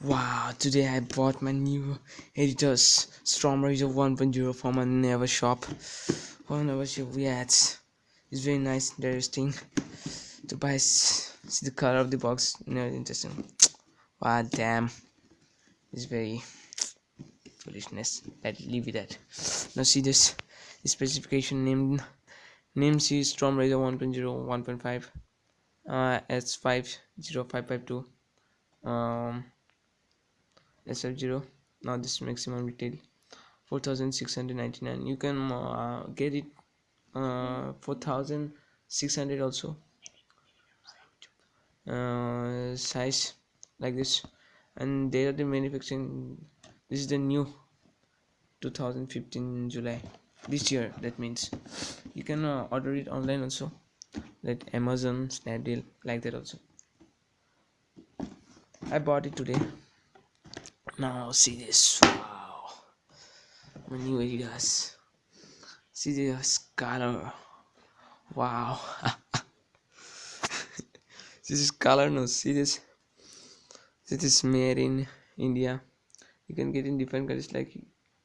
Wow, today I bought my new Adidas Storm Raider 1.0 from my Never shop. Oh, Never shop, yeah, it's, it's very nice, interesting to buy. See the color of the box, no, interesting. Wow, damn, it's very foolishness. Let leave it at. Now see this, specification named name C Storm Raider 1.0 1.5 uh, S50552 um SF0 now this maximum retail 4699 you can uh, get it uh, 4600 also. Uh, size like this. And they are the manufacturing this is the new 2015 July. This year that means. You can uh, order it online also. Like Amazon Snapdeal like that also. I bought it today now see this. Wow. New adidas see this? Color wow. This is color? No see this? This is made in india. You can get in different countries like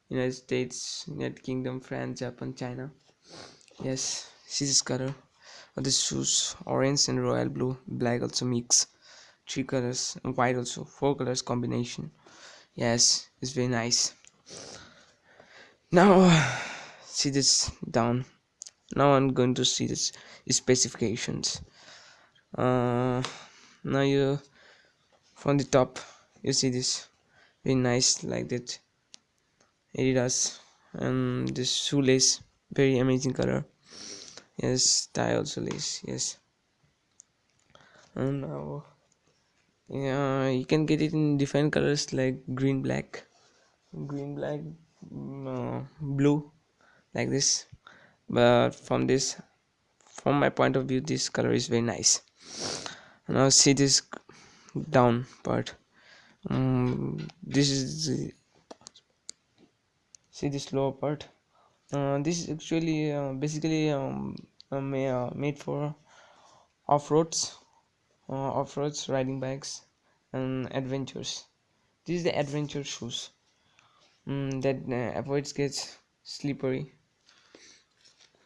united states united kingdom france japan china. Yes see this color? Oh, of the shoes orange and royal blue black also mix. Three colors and white also. Four colors combination yes it's very nice. Now see this down. Now i'm going to see this specifications. Uh now you from the top you see this. Very nice like that. Adidas and this shoelace. Very amazing color. Yes tie also lace yes. And now yeah you can get it in different colors like green black green black mm, uh, blue like this. But from this from my point of view this color is very nice. Now see this down part. Um, this is the, see this lower part. Uh, this is actually uh, basically um, uh, made for off-roads. uh, off-roads riding bikes and adventures. This is the adventure shoes mm, that uh, avoids gets slippery.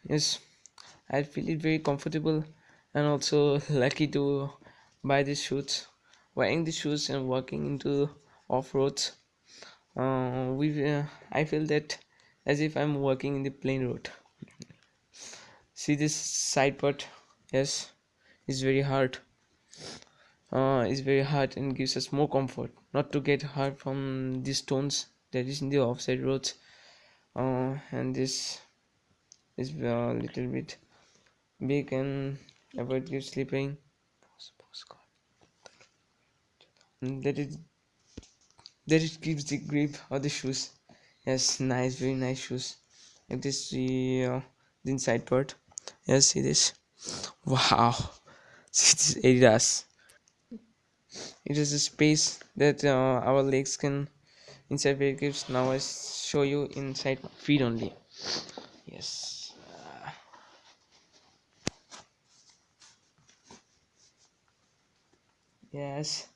Yes i feel it very comfortable and also lucky to buy these shoes. Wearing these shoes and walking into off-roads uh, we uh, i feel that as if i'm walking in the plain road. See this side part? Yes it's very hard uh, is very hard and gives us more comfort. Not to get hurt from these stones that is in the offside roads. Uh, and this is a little bit big and avoid slipping and that is that it gives the grip of the shoes. Yes nice very nice shoes. Like this the, uh, the inside part. Yes see this? Wow see this adidas it is a space that uh, our legs can inside where gives now I show you inside feet only. Yes. Yes.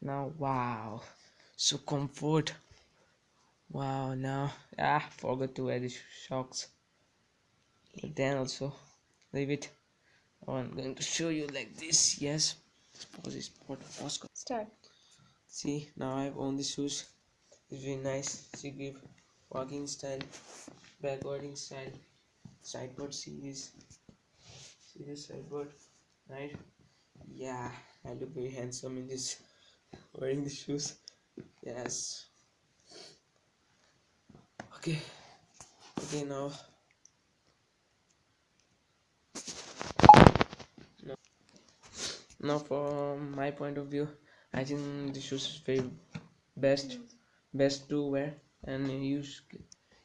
Now wow. So comfort. Wow now ah forgot to add the shocks. But then also leave it I'm going to show you like this yes Start. See, now I have on the shoes. It's very nice. See, give walking style, backwarding style, sideboard. See this. See this sideboard, right? Yeah, I look very handsome in this wearing the shoes. Yes. Okay. Okay, now now from my point of view i think the shoes is very best best to wear and you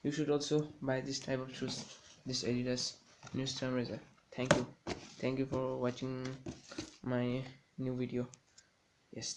you should also buy this type of shoes this adidas new storm raider thank you. Thank you for watching my new video. Yes